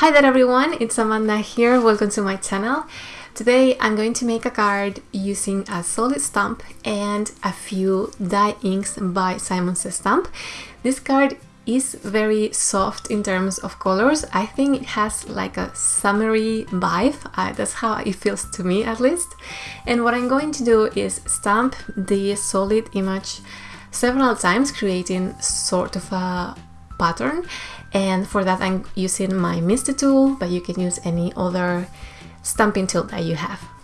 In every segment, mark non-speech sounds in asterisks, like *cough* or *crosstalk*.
Hi there everyone, it's Amanda here, welcome to my channel. Today I'm going to make a card using a solid stamp and a few dye inks by Simon Says Stamp. This card is very soft in terms of colors. I think it has like a summery vibe, uh, that's how it feels to me at least. And what I'm going to do is stamp the solid image several times creating sort of a pattern and for that I'm using my MISTI tool but you can use any other stamping tool that you have.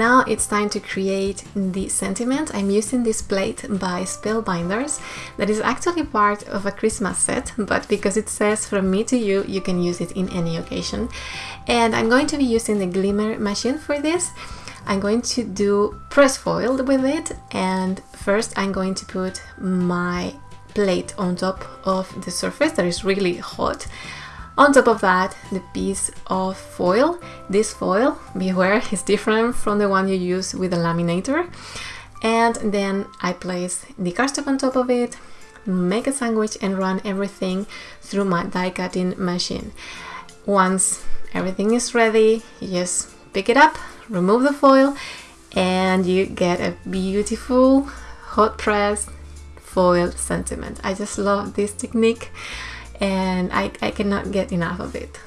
Now it's time to create the sentiment. I'm using this plate by Spellbinders that is actually part of a Christmas set, but because it says from me to you, you can use it in any occasion. And I'm going to be using the Glimmer machine for this. I'm going to do press foil with it and first I'm going to put my plate on top of the surface that is really hot on top of that, the piece of foil. This foil, beware, *laughs* is different from the one you use with a laminator. And then I place the cardstock on top of it, make a sandwich and run everything through my die cutting machine. Once everything is ready, you just pick it up, remove the foil, and you get a beautiful hot press foil sentiment. I just love this technique and I, I cannot get enough of it.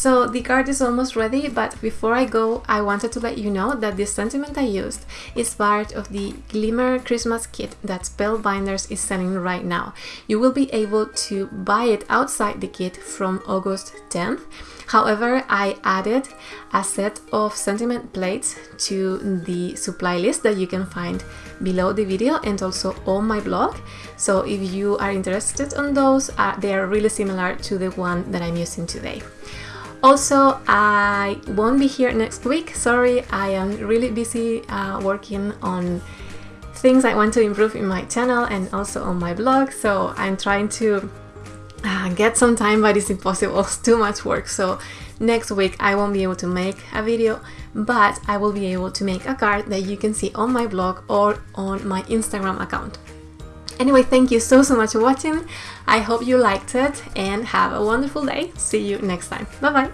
So the card is almost ready, but before I go, I wanted to let you know that this sentiment I used is part of the Glimmer Christmas kit that Spellbinders is selling right now. You will be able to buy it outside the kit from August 10th. However, I added a set of sentiment plates to the supply list that you can find below the video and also on my blog. So if you are interested on those, uh, they are really similar to the one that I'm using today. Also, I won't be here next week. Sorry, I am really busy uh, working on things I want to improve in my channel and also on my blog. So I'm trying to uh, get some time but it's impossible *laughs* it's too much work so next week I won't be able to make a video but I will be able to make a card that you can see on my blog or on my Instagram account anyway thank you so so much for watching. I hope you liked it and have a wonderful day. See you next time. Bye bye